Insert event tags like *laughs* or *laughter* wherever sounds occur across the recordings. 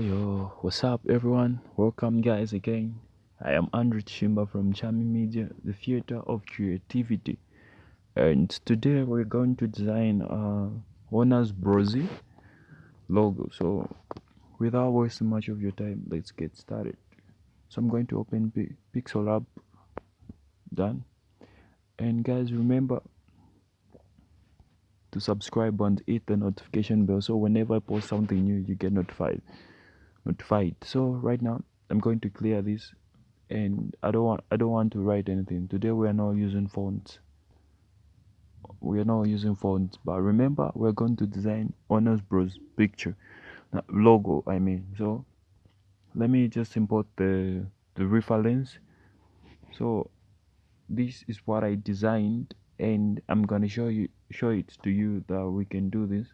yo, what's up everyone? Welcome guys again. I am Andrew Chimba from Chami Media, the theater of creativity. And today we're going to design a Warner's Brosy logo. So without wasting much of your time, let's get started. So I'm going to open P Pixel Lab. Done. And guys, remember to subscribe and hit the notification bell so whenever I post something new, you get notified notified so right now i'm going to clear this and i don't want i don't want to write anything. Today we are not using fonts we are not using fonts but remember we're going to design Warner's bros picture uh, logo i mean. So let me just import the the reference so this is what i designed and i'm gonna show you show it to you that we can do this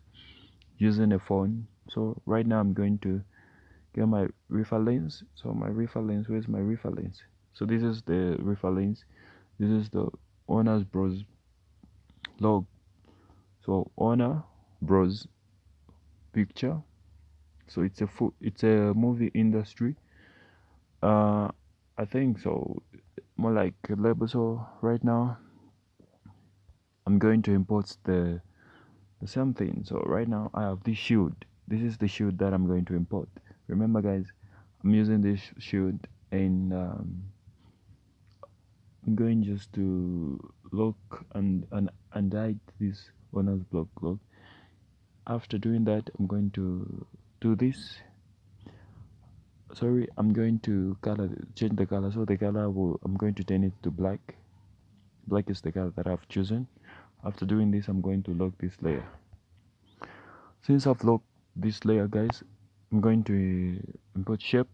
using a phone. So right now i'm going to get my reference so my reference where's my reference so this is the reference this is the Warner's bros log. So owner bros picture. So it's a full it's a movie industry. Uh i think so. More like a label so right now i'm going to import the the same thing. So right now i have this shield. This is the shield that i'm going to import remember guys i'm using this shield and um, i'm going just to look and and and hide this bonus block look after doing that i'm going to do this. Sorry i'm going to color change the color. So the color will i'm going to turn it to black. Black is the color that i've chosen. After doing this i'm going to lock this layer. Since i've locked this layer guys I'm going to import shape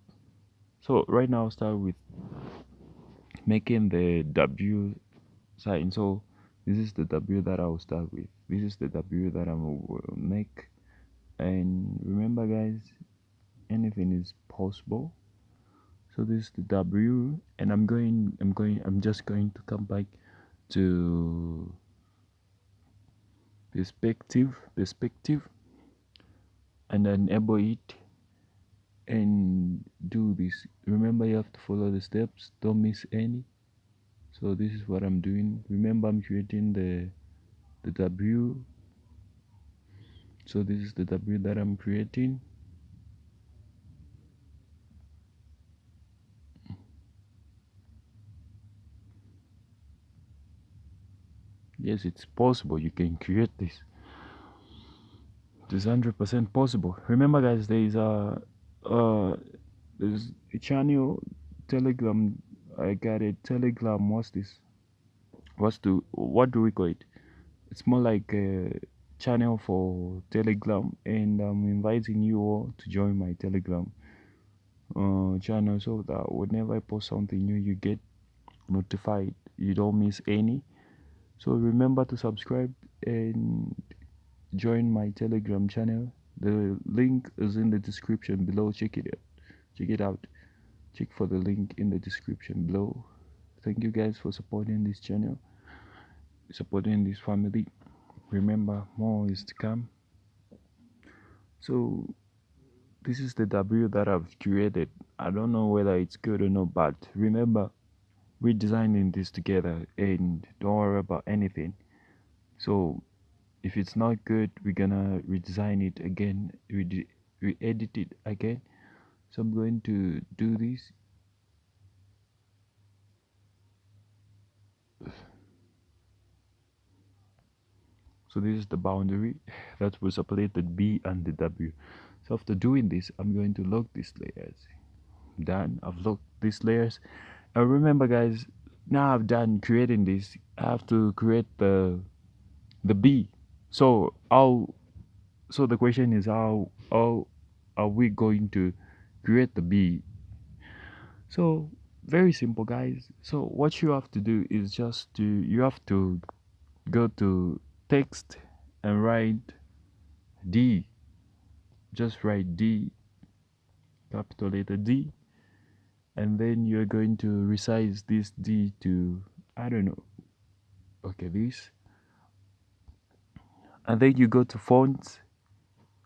so right now I'll start with making the W sign so this is the W that I'll start with. This is the W that I will make. And remember guys anything is possible. So this is the W and I'm going I'm going I'm just going to come back to perspective perspective. And enable it and do this. Remember you have to follow the steps. Don't miss any. So this is what i'm doing. Remember i'm creating the the w. So this is the w that i'm creating. Yes it's possible you can create this. It's 100% possible. Remember guys there is a uh there's a channel telegram i got a telegram what's this? What's the what do we call it? It's more like a channel for telegram and i'm inviting you all to join my telegram uh, channel so that whenever i post something new you get notified. You don't miss any. So remember to subscribe and join my telegram channel the link is in the description below. Check it out. Check it out. Check for the link in the description below. Thank you guys for supporting this channel supporting this family. Remember more is to come. So this is the w that i've created. I don't know whether it's good or not but remember we're designing this together and don't worry about anything. So if it's not good we're gonna redesign it again re, re edit it again. So I'm going to do this. So this is the boundary *laughs* that will separate the B and the W. So after doing this I'm going to lock these layers. I'm done. I've locked these layers. And remember guys now I've done creating this I have to create the the B so how so the question is how how are we going to create the B so very simple guys. So what you have to do is just to you have to go to text and write D. Just write D capital letter D. And then you're going to resize this D to I don't know. Okay this and then you go to fonts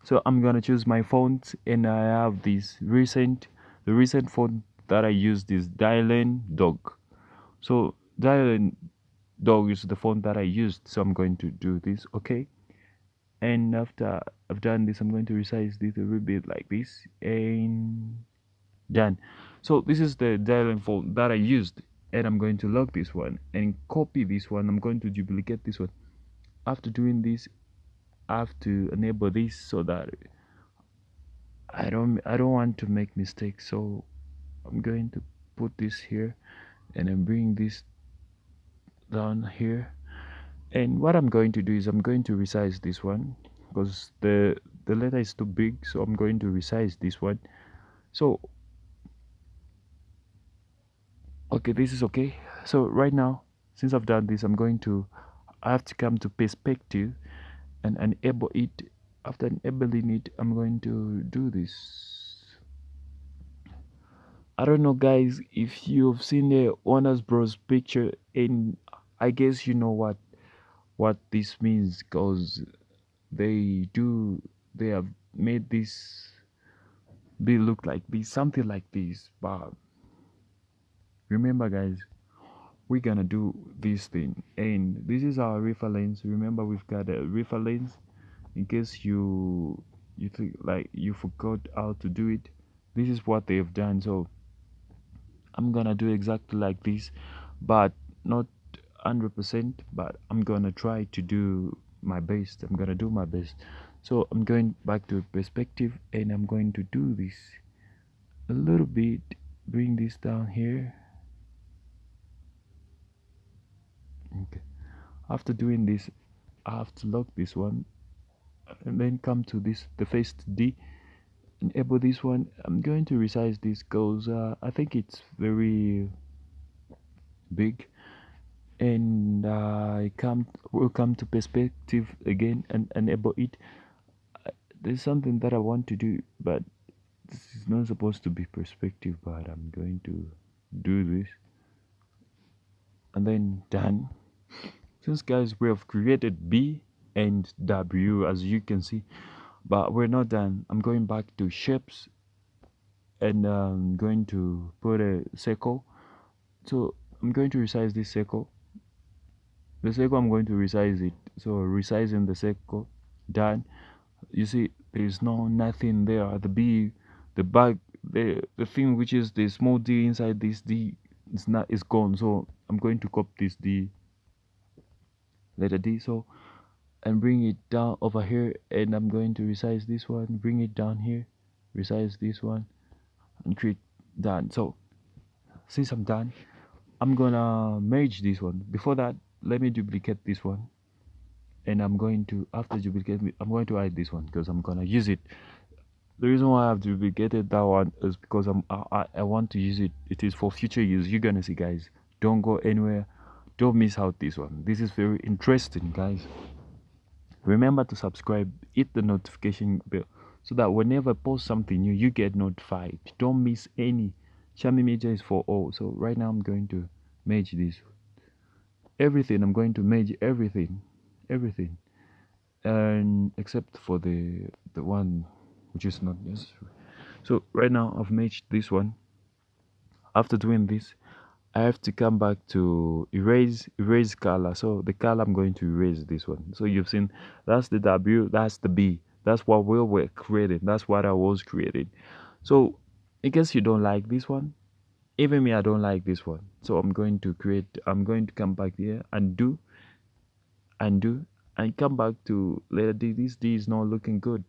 so I'm gonna choose my font and I have this recent the recent font that I used is Dylan Dog. So Dylan Dog is the font that I used so I'm going to do this okay? And after I've done this I'm going to resize this a little bit like this and done. So this is the Dylan font that I used and I'm going to lock this one and copy this one. I'm going to duplicate this one. After doing this have to enable this so that I don't I don't want to make mistakes. So I'm going to put this here and then bring this down here. And what I'm going to do is I'm going to resize this one because the the letter is too big so I'm going to resize this one. So okay this is okay. So right now since I've done this I'm going to I have to come to perspective and enable it after enabling it I'm going to do this. I don't know guys if you've seen the Warner Bros picture and I guess you know what what this means because they do they have made this be look like this something like this but remember guys we're gonna do this thing. And this is our reference remember we've got a reference in case you you think like you forgot how to do it this is what they've done. So i'm gonna do exactly like this but not 100% but i'm gonna try to do my best. I'm gonna do my best. So i'm going back to perspective and i'm going to do this a little bit bring this down here okay. After doing this I have to lock this one and then come to this the first D. And enable this one. I'm going to resize this because uh, I think it's very big. And I come will come to perspective again and enable it. There's something that I want to do but this is not supposed to be perspective but I'm going to do this. And then done since guys we have created b and w as you can see. But we're not done. I'm going back to shapes and i'm um, going to put a circle. So i'm going to resize this circle. The circle i'm going to resize it. So resizing the circle done. You see there's no nothing there. The b the back the the thing which is the small d inside this d is not is gone. So i'm going to copy this d letter d so. And bring it down over here and i'm going to resize this one. Bring it down here resize this one and create done. So since i'm done i'm gonna merge this one. Before that let me duplicate this one. And i'm going to after duplicate i'm going to hide this one because i'm gonna use it. The reason why I've duplicated that one is because I'm I, I want to use it. It is for future use. You're gonna see guys. Don't go anywhere don't miss out this one. This is very interesting guys. Remember to subscribe hit the notification bell so that whenever I post something new you get notified. Don't miss any. Shami Media is for all. So right now I'm going to merge this. Everything I'm going to merge everything. Everything. And except for the the one which is not necessary. So right now I've merged this one. After doing this I have to come back to erase erase color. So the color I'm going to erase this one. So you've seen that's the W that's the B. That's what we were creating. That's what I was creating. So in case you don't like this one. Even me I don't like this one. So I'm going to create I'm going to come back here and do and do and come back to letter D this D is not looking good.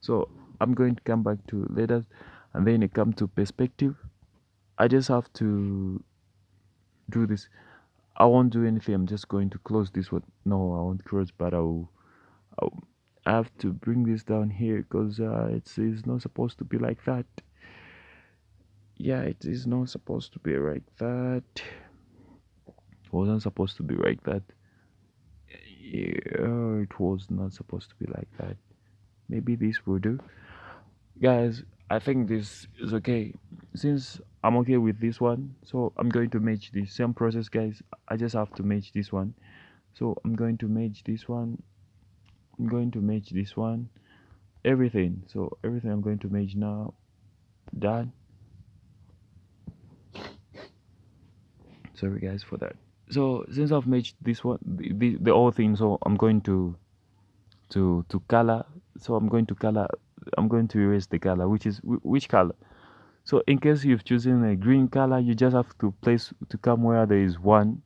So I'm going to come back to letters and then it come to perspective I just have to do this. I won't do anything. I'm just going to close this one. No I won't close but I'll, I'll I have to bring this down here because uh, it's, it's not supposed to be like that. Yeah it is not supposed to be like that. It wasn't supposed to be like that. Yeah it was not supposed to be like that. Maybe this will do. Guys I think this is okay since I'm okay with this one so I'm going to match the same process guys. I just have to match this one. So I'm going to match this one. I'm going to match this one. Everything. So everything i'm going to merge now. Done. Sorry guys for that. So since i've merged this one the, the, the whole thing so i'm going to to to color. So i'm going to color i'm going to erase the color which is which color so in case you've chosen a green color you just have to place to come where there is one.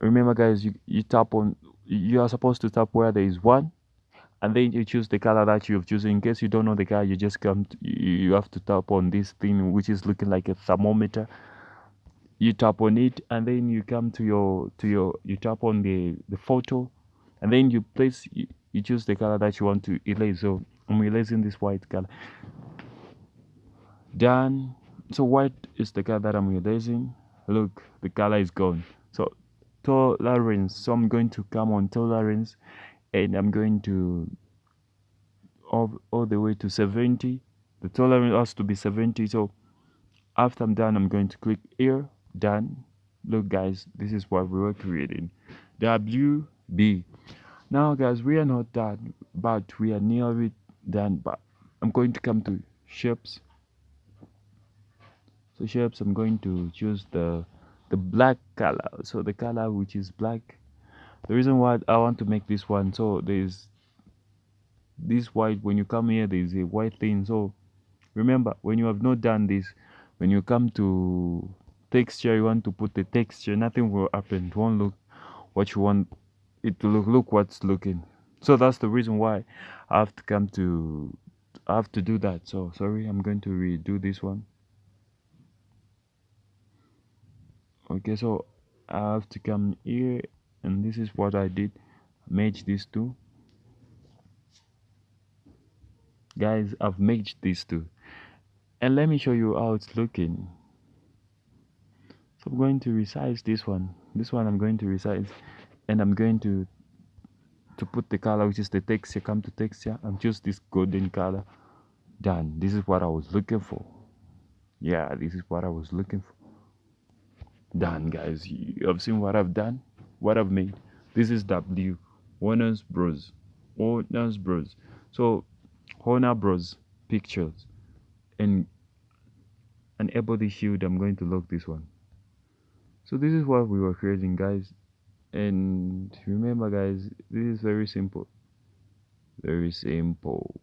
Remember guys you, you tap on you are supposed to tap where there is one and then you choose the color that you've chosen. In case you don't know the color you just come to, you have to tap on this thing which is looking like a thermometer. You tap on it and then you come to your to your you tap on the the photo and then you place you, you choose the color that you want to erase. So i'm erasing this white color done. So white is the color that i'm erasing look the color is gone. So tolerance so i'm going to come on tolerance and i'm going to all, all the way to 70 the tolerance has to be 70 so after i'm done i'm going to click here. Done. Look guys this is what we were creating. Wb now guys we are not done but we are nearly done but i'm going to come to shapes so shapes i'm going to choose the the black color. So the color which is black. The reason why i want to make this one so there's this white when you come here there's a white thing. So remember when you have not done this when you come to texture you want to put the texture nothing will happen. It won't look what you want it to look look what's looking. So that's the reason why i have to come to i have to do that. So sorry i'm going to redo this one okay so i have to come here and this is what i did. Merge these two. Guys i've merged these two. And let me show you how it's looking. So i'm going to resize this one. This one i'm going to resize and i'm going to to put the color which is the texture. Come to texture and choose this golden color. Done. This is what i was looking for. Yeah this is what i was looking for done guys. You have seen what i've done? What i've made? This is w warner's bros. Warner's bros. So warner bros. Pictures. And an the shield i'm going to lock this one. So this is what we were creating guys. And remember guys this is very simple. Very simple.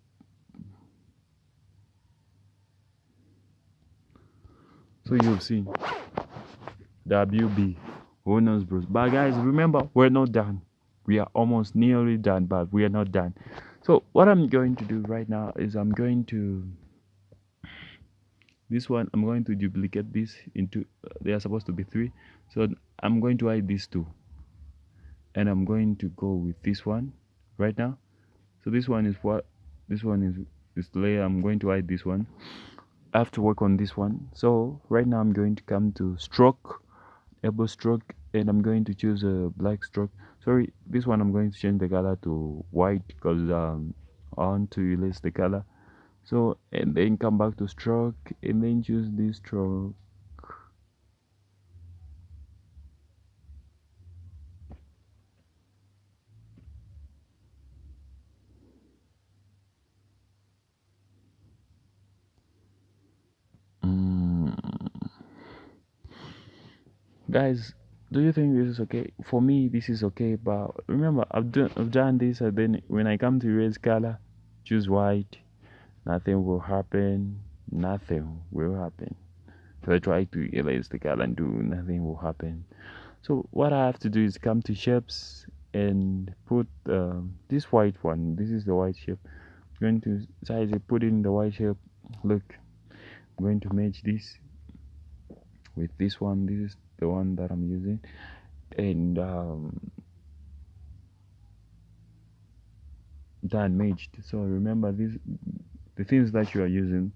So you've seen WB Who knows, Bros. But guys, remember, we're not done. We are almost nearly done, but we are not done. So what I'm going to do right now is I'm going to this one I'm going to duplicate this into uh, they are supposed to be three. So I'm going to hide these two. And I'm going to go with this one right now. So this one is what this one is this layer. I'm going to hide this one. I have to work on this one. So right now I'm going to come to stroke elbow stroke and I'm going to choose a black stroke. Sorry this one I'm going to change the color to white because um, I want to erase the color. So and then come back to stroke and then choose this stroke guys do you think this is okay? For me this is okay but remember i've done i've done this and then when i come to erase color choose white nothing will happen nothing will happen. If i try to erase the color and do nothing will happen. So what i have to do is come to shapes and put um, this white one this is the white shape. I'm going to size it put in the white shape. Look i'm going to match this with this one this is the one that I'm using. And um, matched so remember these the things that you are using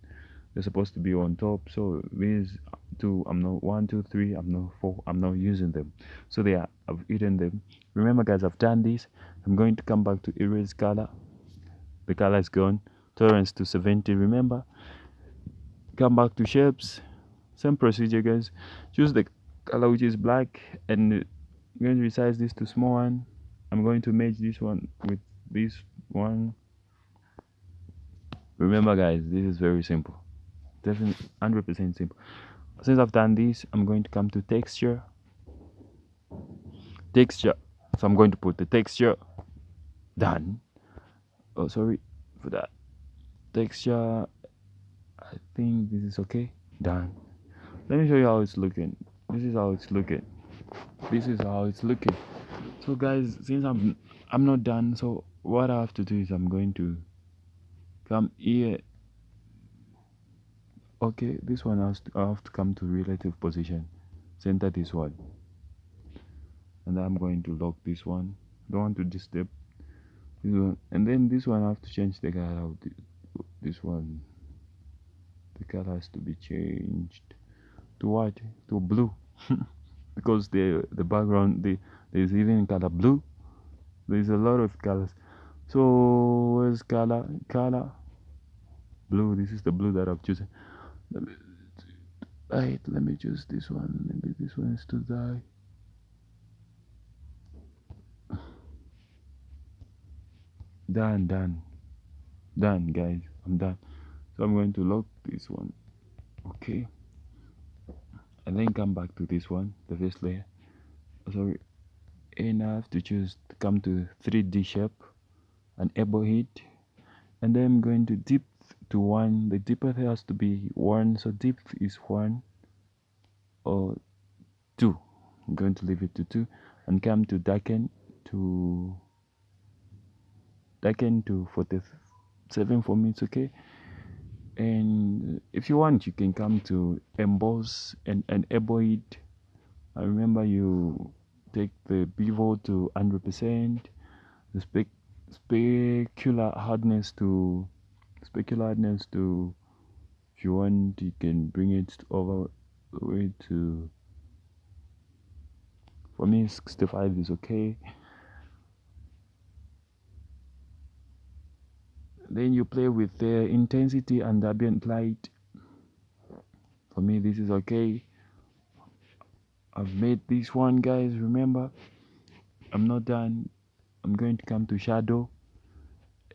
they're supposed to be on top. So these two I'm not one two three I'm not four I'm not using them. So they are I've eaten them. Remember guys I've done this. I'm going to come back to erase color. The color is gone. Tolerance to 70 remember? Come back to shapes. Same procedure guys. Choose the color which is black and I'm going to resize this to small one. I'm going to merge this one with this one. Remember guys this is very simple. Definitely 100% simple. Since I've done this I'm going to come to texture. Texture. So I'm going to put the texture. Done. Oh sorry for that. Texture. I think this is okay. Done. Let me show you how it's looking this is how it's looking. This is how it's looking. So guys since I'm I'm not done so what I have to do is I'm going to come here. Okay this one has to, I have to come to relative position. Center this one. And I'm going to lock this one. Don't want to disturb this one. And then this one I have to change the color of this one. The color has to be changed. To what? To blue *laughs* because the the background the there's even color blue. There's a lot of colors. So where's color color? Blue this is the blue that I've chosen. Let me, right let me choose this one. Maybe this one is to die done done. Done guys. I'm done. So i'm going to lock this one. Okay and then come back to this one the first layer. Sorry have to choose to come to 3d shape and able hit and then i'm going to dip to one. The depth has to be one. So depth is one or two. I'm going to leave it to two and come to darken to darken to 47 for me it's okay and if you want you can come to emboss and enable it I remember you take the bevel to 100% the spec specular hardness to specular hardness to if you want you can bring it over the way to for me 65 is okay then you play with the intensity and ambient light. For me this is okay. I've made this one guys remember? I'm not done. I'm going to come to shadow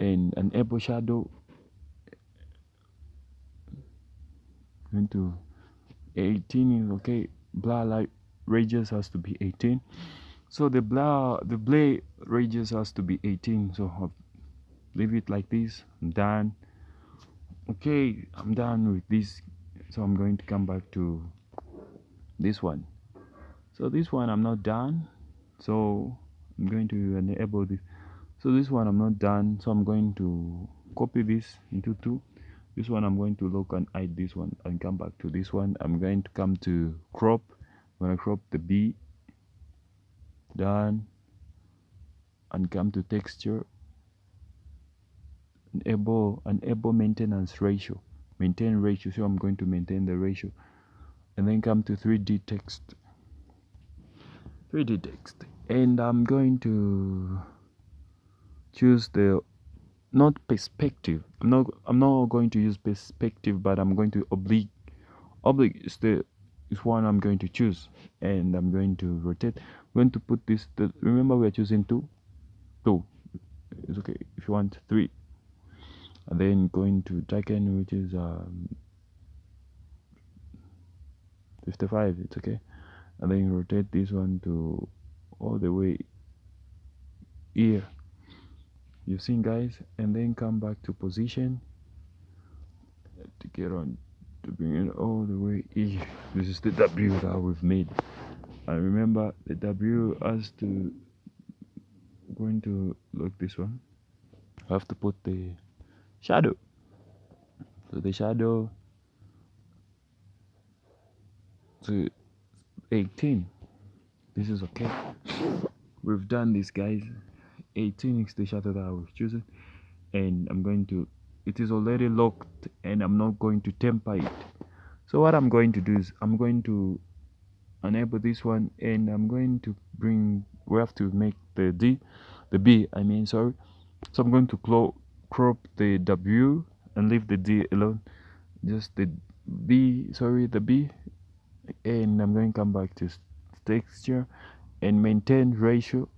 and an apple shadow. Going to 18 is okay. Blur light radius has to be 18 so the blur the blade radius has to be 18 so leave it like this. I'm done. Okay i'm done with this. So i'm going to come back to this one. So this one i'm not done. So i'm going to enable this. So this one i'm not done. So i'm going to copy this into two. This one i'm going to look and hide this one and come back to this one. I'm going to come to crop. I'm going to crop the b. Done. And come to texture enable enable maintenance ratio. Maintain ratio so i'm going to maintain the ratio. And then come to 3d text. 3d text. And i'm going to choose the not perspective. I'm not i'm not going to use perspective but i'm going to oblique oblique is the is one i'm going to choose. And i'm going to rotate. I'm going to put this the, remember we are choosing two? Two. It's okay. If you want three and then going to darken which is um, 55 it's okay. And then rotate this one to all the way here. You've seen guys? And then come back to position. To get on to bring it all the way here. *laughs* This is the w that we've made. And remember the w has to going to look this one. I have to put the shadow. So the shadow. To 18 this is okay. We've done this guys. 18 is the shadow that I was choosing. And I'm going to it is already locked and I'm not going to temper it. So what I'm going to do is I'm going to enable this one and I'm going to bring we have to make the D the B I mean sorry. So I'm going to close crop the W and leave the D alone. Just the B sorry the B. And I'm going to come back to texture and maintain ratio.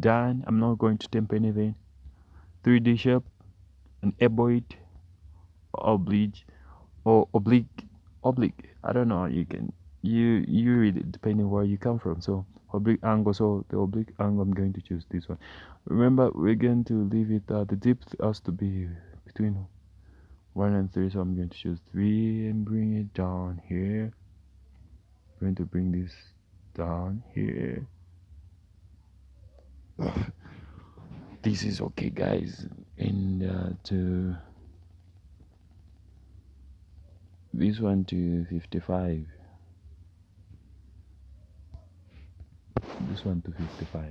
Done. I'm not going to temp anything. 3D shape and it oblique or oblique oblique i don't know you can you you read it depending where you come from. So oblique angle so the oblique angle i'm going to choose this one. Remember we're going to leave it uh, the depth has to be between one and three so i'm going to choose three and bring it down here. I'm going to bring this down here. *sighs* This is okay guys. And uh, to this one to 55 this one to 55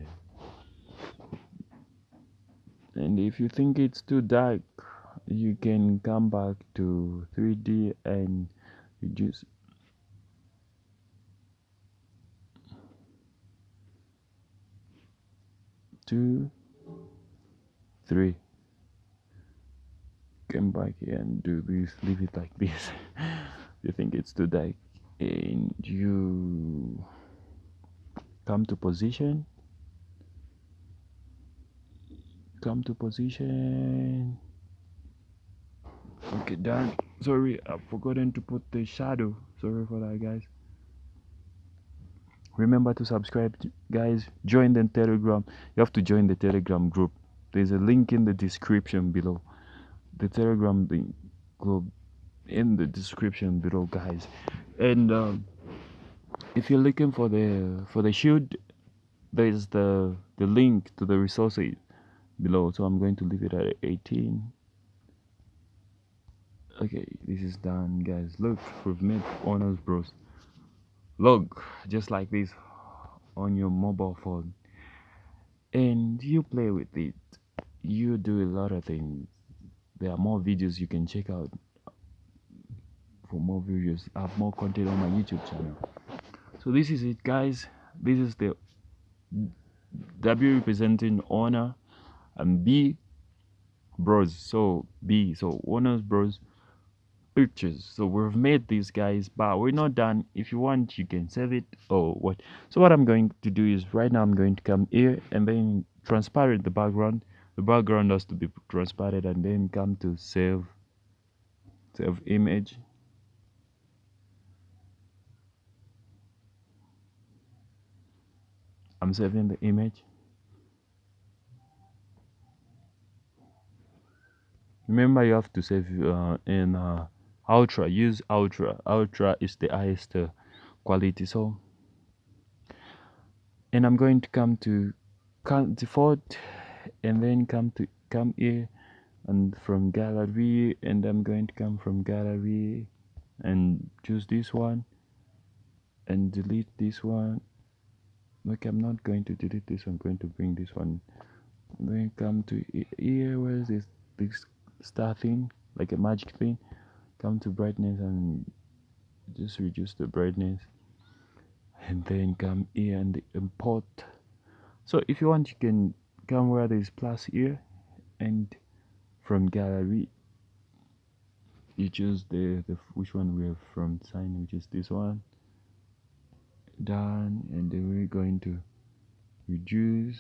and if you think it's too dark you can come back to 3d and reduce. Two three. Come back here and do this leave it like this. *laughs* You think it's too dark and you come to position. Come to position. Okay done. Sorry i've forgotten to put the shadow. Sorry for that guys. Remember to subscribe guys. Join the telegram. You have to join the telegram group. There's a link in the description below. The telegram group in the description below guys. And um, if you're looking for the for the shield there's the the link to the resources below. So i'm going to leave it at 18 okay this is done guys. Look we've made Warner's bros. Look just like this on your mobile phone. And you play with it. You do a lot of things. There are more videos you can check out. For more videos I have more content on my youtube channel so this is it guys. This is the w representing honor and b bros. So b so Warner's bros. Pictures. So we've made these guys but we're not done. If you want you can save it or what. So what i'm going to do is right now i'm going to come here and then transparent the background. The background has to be transparent and then come to save save image i'm saving the image. Remember you have to save uh, in uh, ultra. Use ultra. Ultra is the highest uh, quality. So and i'm going to come to default and then come to come here and from gallery and i'm going to come from gallery and choose this one and delete this one look i'm not going to delete this i'm going to bring this one. Then come to here where is this this star thing? Like a magic thing. Come to brightness and just reduce the brightness. And then come here and import. So if you want you can come where there's plus here and from gallery you choose the, the which one we have from sign which is this one done and then we're going to reduce.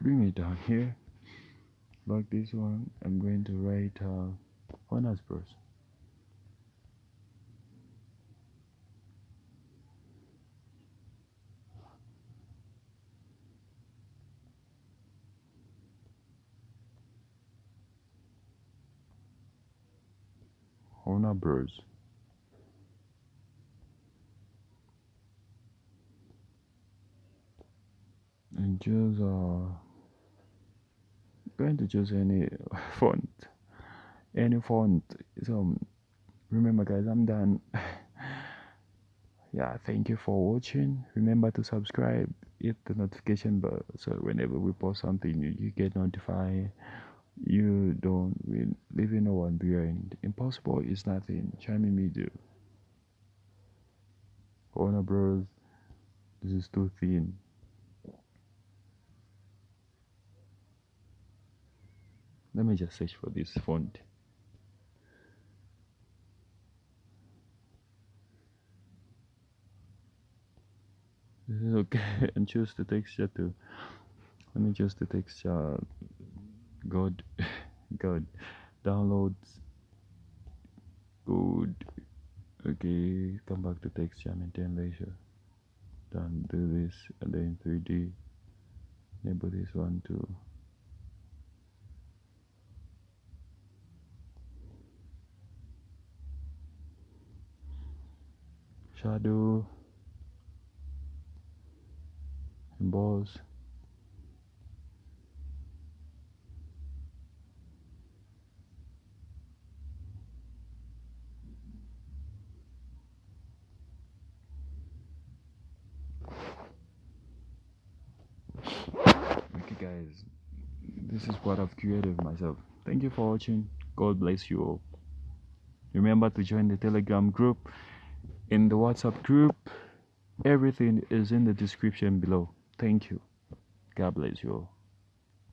Bring it down here. Like this one. I'm going to write uh, Warner's bros Warner Bros and choose uh going to choose any *laughs* font any font so remember guys i'm done. *laughs* Yeah thank you for watching. Remember to subscribe hit the notification bell so whenever we post something you, you get notified you don't will leave no one behind. Impossible is nothing. Charming media Warner bros. This is too thin. Let me just search for this font. This is okay. *laughs* And choose the texture too. Let me choose the texture good good *laughs* downloads good. Okay come back to texture maintain leisure done do this and then 3d enable this one too shadow. Emboss okay guys. This is what i've created myself. Thank you for watching. God bless you all. Remember to join the telegram group. In the whatsapp group everything is in the description below. Thank you. God bless you all